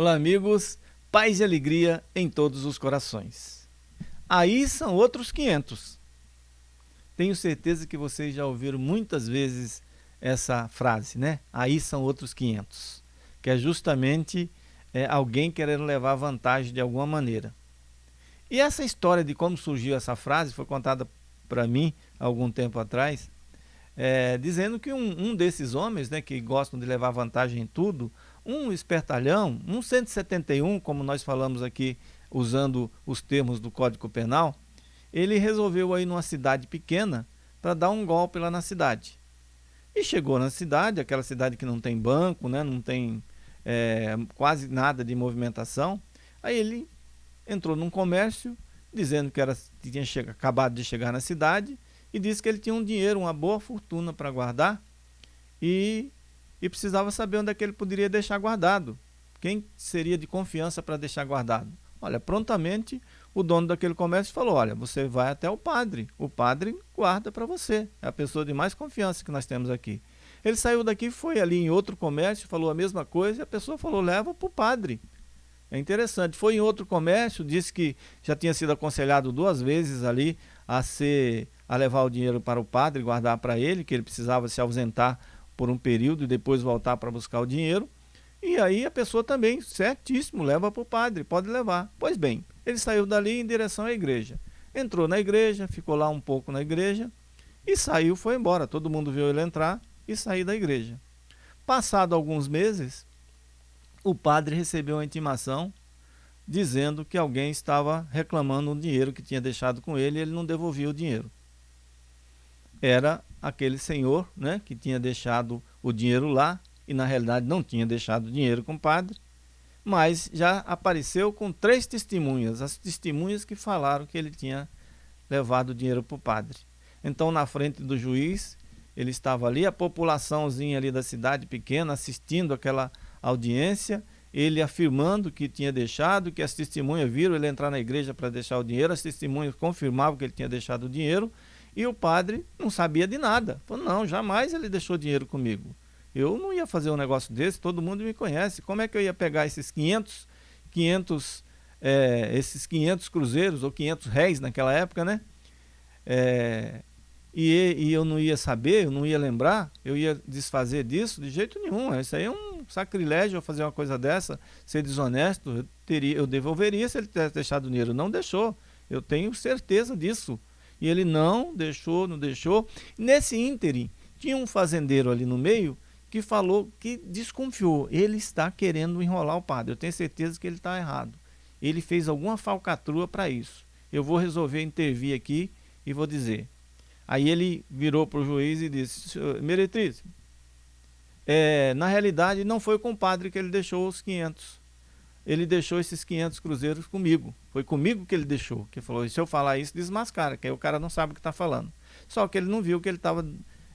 Olá, amigos. Paz e alegria em todos os corações. Aí são outros 500. Tenho certeza que vocês já ouviram muitas vezes essa frase, né? Aí são outros 500. Que é justamente é, alguém querendo levar vantagem de alguma maneira. E essa história de como surgiu essa frase foi contada para mim algum tempo atrás, é, dizendo que um, um, desses homens né, que gostam de levar vantagem em tudo, um espertalhão, um 171, como nós falamos aqui, usando os termos do Código Penal, ele resolveu ir numa cidade pequena para dar um golpe lá na cidade. E chegou na cidade, aquela cidade que não tem banco, né, não tem é, quase nada de movimentação. Aí ele entrou num comércio, dizendo que era, tinha chega, acabado de chegar na cidade, e disse que ele tinha um dinheiro, uma boa fortuna para guardar, e e precisava saber onde é que ele poderia deixar guardado. Quem seria de confiança para deixar guardado? Olha, prontamente o dono daquele comércio falou, olha, você vai até o padre, o padre guarda para você, é a pessoa de mais confiança que nós temos aqui. Ele saiu daqui, foi ali em outro comércio, falou a mesma coisa e a pessoa falou, leva para o padre. É interessante, foi em outro comércio, disse que já tinha sido aconselhado duas vezes ali a, ser, a levar o dinheiro para o padre, guardar para ele, que ele precisava se ausentar por um período e depois voltar para buscar o dinheiro. E aí a pessoa também, certíssimo, leva para o padre, pode levar. Pois bem, ele saiu dali em direção à igreja. Entrou na igreja, ficou lá um pouco na igreja e saiu, foi embora. Todo mundo viu ele entrar e sair da igreja. Passado alguns meses, o padre recebeu uma intimação dizendo que alguém estava reclamando o dinheiro que tinha deixado com ele e ele não devolvia o dinheiro. Era aquele senhor né, que tinha deixado o dinheiro lá e na realidade não tinha deixado o dinheiro com o padre, mas já apareceu com três testemunhas, as testemunhas que falaram que ele tinha levado o dinheiro para o padre. Então na frente do juiz, ele estava ali, a populaçãozinha ali da cidade pequena assistindo aquela audiência, ele afirmando que tinha deixado, que as testemunhas viram ele entrar na igreja para deixar o dinheiro, as testemunhas confirmavam que ele tinha deixado o dinheiro, e o padre não sabia de nada. Falou, não, jamais ele deixou dinheiro comigo. Eu não ia fazer um negócio desse, todo mundo me conhece. Como é que eu ia pegar esses 500, 500 é, esses 500 cruzeiros, ou 500 réis naquela época, né? É, e, e, eu não ia saber, eu não ia lembrar, eu ia desfazer disso de jeito nenhum. Isso aí é um sacrilégio eu fazer uma coisa dessa, ser desonesto. Eu, teria, eu devolveria se ele tivesse deixado dinheiro. Não deixou. Eu tenho certeza disso. E ele não deixou, não deixou. Nesse ínterim, tinha um fazendeiro ali no meio que falou que desconfiou. Ele está querendo enrolar o padre. Eu tenho certeza que ele está errado. Ele fez alguma falcatrua para isso. Eu vou resolver intervir aqui e vou dizer. Aí ele virou para o juiz e disse, Meretriz, é, na realidade não foi com o padre que ele deixou os 500 ele deixou esses 500 cruzeiros comigo. Foi comigo que ele deixou. Que falou, se eu falar isso, desmascara, que aí o cara não sabe o que está falando. Só que ele não viu que ele estava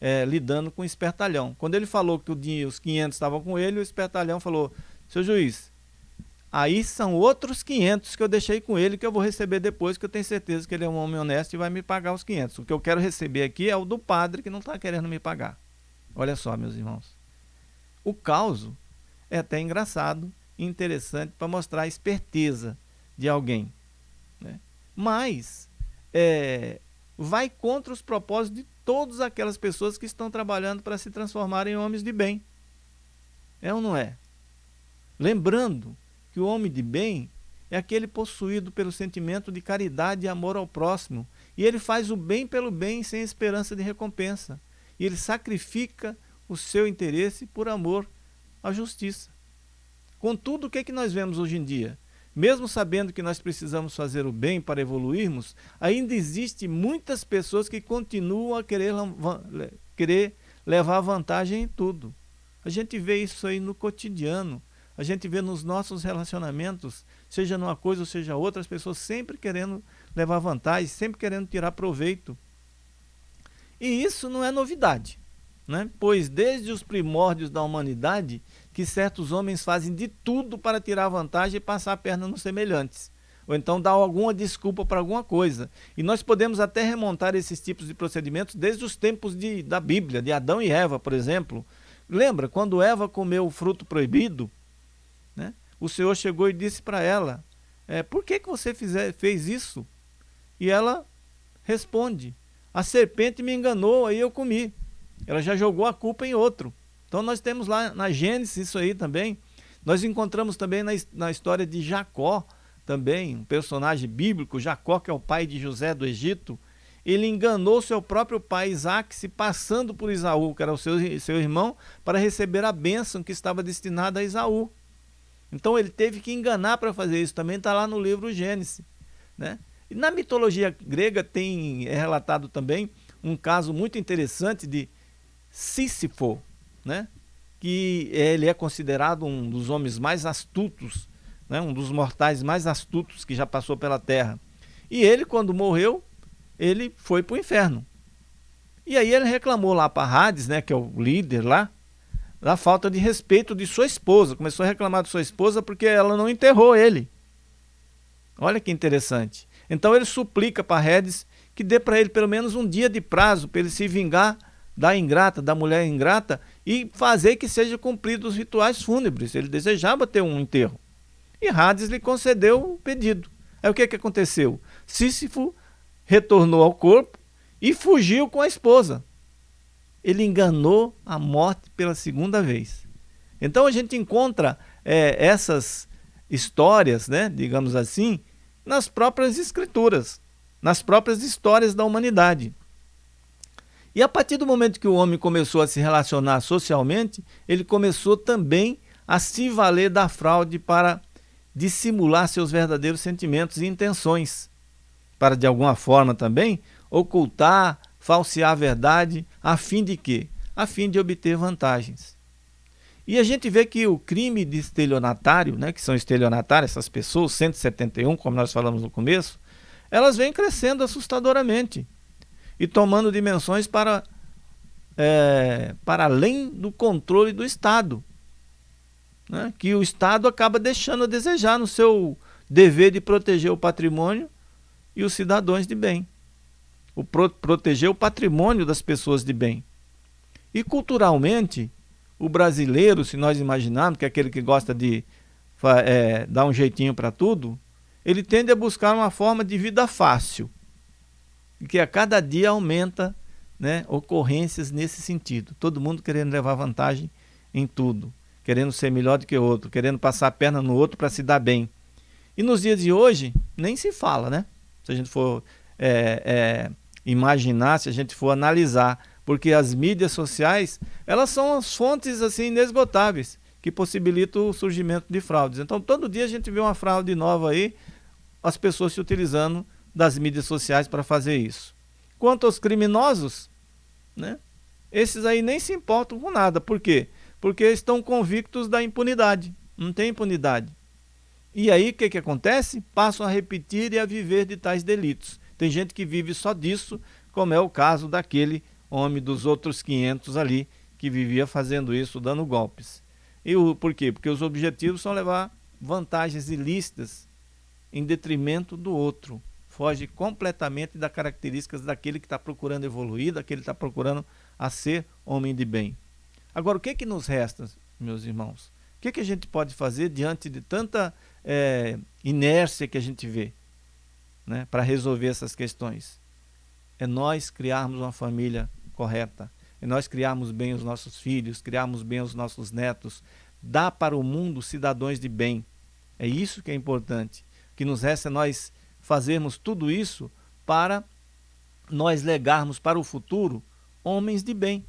é, lidando com o espertalhão. Quando ele falou que dinheiro, os 500 estavam com ele, o espertalhão falou, seu juiz, aí são outros 500 que eu deixei com ele, que eu vou receber depois, que eu tenho certeza que ele é um homem honesto e vai me pagar os 500. O que eu quero receber aqui é o do padre que não está querendo me pagar. Olha só, meus irmãos. O caos é até engraçado, interessante para mostrar a esperteza de alguém. Né? Mas é, vai contra os propósitos de todas aquelas pessoas que estão trabalhando para se transformar em homens de bem. É ou não é? Lembrando que o homem de bem é aquele possuído pelo sentimento de caridade e amor ao próximo. E ele faz o bem pelo bem sem esperança de recompensa. E ele sacrifica o seu interesse por amor à justiça. Contudo, o que, é que nós vemos hoje em dia? Mesmo sabendo que nós precisamos fazer o bem para evoluirmos, ainda existe muitas pessoas que continuam a querer, querer levar vantagem em tudo. A gente vê isso aí no cotidiano, a gente vê nos nossos relacionamentos, seja numa coisa ou seja outra, as pessoas sempre querendo levar vantagem, sempre querendo tirar proveito. E isso não é novidade, né? pois desde os primórdios da humanidade que certos homens fazem de tudo para tirar vantagem e passar a perna nos semelhantes. Ou então dar alguma desculpa para alguma coisa. E nós podemos até remontar esses tipos de procedimentos desde os tempos de, da Bíblia, de Adão e Eva, por exemplo. Lembra, quando Eva comeu o fruto proibido, né? o Senhor chegou e disse para ela, é, por que, que você fizer, fez isso? E ela responde, a serpente me enganou, aí eu comi. Ela já jogou a culpa em outro. Então nós temos lá na Gênesis isso aí também. Nós encontramos também na, na história de Jacó, também, um personagem bíblico, Jacó, que é o pai de José do Egito, ele enganou seu próprio pai Isaac, se passando por Isaú, que era o seu, seu irmão, para receber a bênção que estava destinada a Isaú. Então ele teve que enganar para fazer isso, também está lá no livro Gênesis. Né? E na mitologia grega tem é relatado também um caso muito interessante de Sísifo, né? que ele é considerado um dos homens mais astutos, né? um dos mortais mais astutos que já passou pela terra. E ele, quando morreu, ele foi para o inferno. E aí ele reclamou lá para Hades, né, que é o líder lá, da falta de respeito de sua esposa. Começou a reclamar de sua esposa porque ela não enterrou ele. Olha que interessante. Então ele suplica para Hades que dê para ele pelo menos um dia de prazo para ele se vingar da ingrata, da mulher ingrata e fazer que seja cumprido os rituais fúnebres. Ele desejava ter um enterro. E Hades lhe concedeu o pedido. Aí o que, que aconteceu? Sísifo retornou ao corpo e fugiu com a esposa. Ele enganou a morte pela segunda vez. Então a gente encontra é, essas histórias, né, digamos assim, nas próprias escrituras, nas próprias histórias da humanidade. E a partir do momento que o homem começou a se relacionar socialmente, ele começou também a se valer da fraude para dissimular seus verdadeiros sentimentos e intenções para de alguma forma também ocultar, falsear a verdade, a fim de quê? A fim de obter vantagens. E a gente vê que o crime de estelionatário, né, que são estelionatários, essas pessoas, 171, como nós falamos no começo, elas vêm crescendo assustadoramente e tomando dimensões para, é, para além do controle do Estado. Né, que o Estado acaba deixando a desejar no seu dever de proteger o patrimônio e os cidadãos de bem. O pro proteger o patrimônio das pessoas de bem. E culturalmente, o brasileiro, se nós imaginarmos que é aquele que gosta de é, dar um jeitinho para tudo, ele tende a buscar uma forma de vida fácil, que a cada dia aumenta né, ocorrências nesse sentido. Todo mundo querendo levar vantagem em tudo, querendo ser melhor do que o outro, querendo passar a perna no outro para se dar bem. E nos dias de hoje, nem se fala, né? se a gente for é, é, imaginar, se a gente for analisar, porque as mídias sociais, elas são as fontes assim inesgotáveis que possibilitam o surgimento de fraudes. Então, todo dia a gente vê uma fraude nova aí, as pessoas se utilizando das mídias sociais para fazer isso. Quanto aos criminosos, né, esses aí nem se importam com nada. Por quê? Porque estão convictos da impunidade. Não tem impunidade. E aí o que, que acontece? Passam a repetir e a viver de tais delitos. Tem gente que vive só disso, como é o caso daquele homem dos outros 500 ali, que vivia fazendo isso, dando golpes. E o, por quê? Porque os objetivos são levar vantagens ilícitas em detrimento do outro. Foge completamente das características daquele que está procurando evoluir, daquele que está procurando a ser homem de bem. Agora, o que, que nos resta, meus irmãos? O que, que a gente pode fazer diante de tanta é, inércia que a gente vê né, para resolver essas questões. É nós criarmos uma família correta, é nós criarmos bem os nossos filhos, criarmos bem os nossos netos, dar para o mundo cidadãos de bem. É isso que é importante. O que nos resta é nós fazermos tudo isso para nós legarmos para o futuro homens de bem,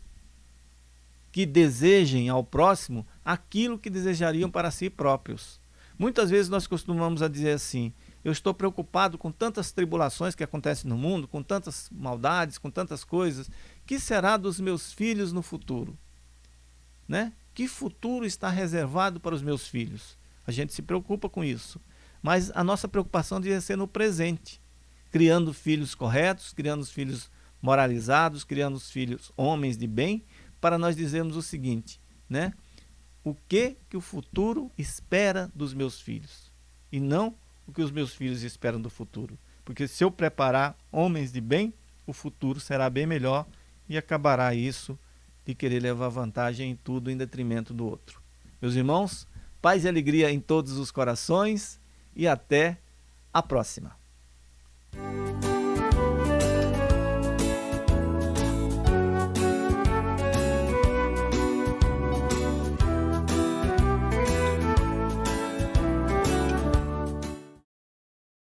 que desejem ao próximo aquilo que desejariam para si próprios. Muitas vezes nós costumamos a dizer assim, eu estou preocupado com tantas tribulações que acontecem no mundo, com tantas maldades, com tantas coisas, que será dos meus filhos no futuro? Né? Que futuro está reservado para os meus filhos? A gente se preocupa com isso. Mas a nossa preocupação devia ser no presente, criando filhos corretos, criando filhos moralizados, criando filhos homens de bem, para nós dizermos o seguinte, né? o que, que o futuro espera dos meus filhos e não o que os meus filhos esperam do futuro. Porque se eu preparar homens de bem, o futuro será bem melhor e acabará isso de querer levar vantagem em tudo em detrimento do outro. Meus irmãos, paz e alegria em todos os corações e até a próxima.